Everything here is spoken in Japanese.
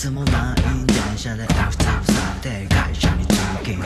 つもない電車でふさふさで会社に通勤。